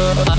Oh,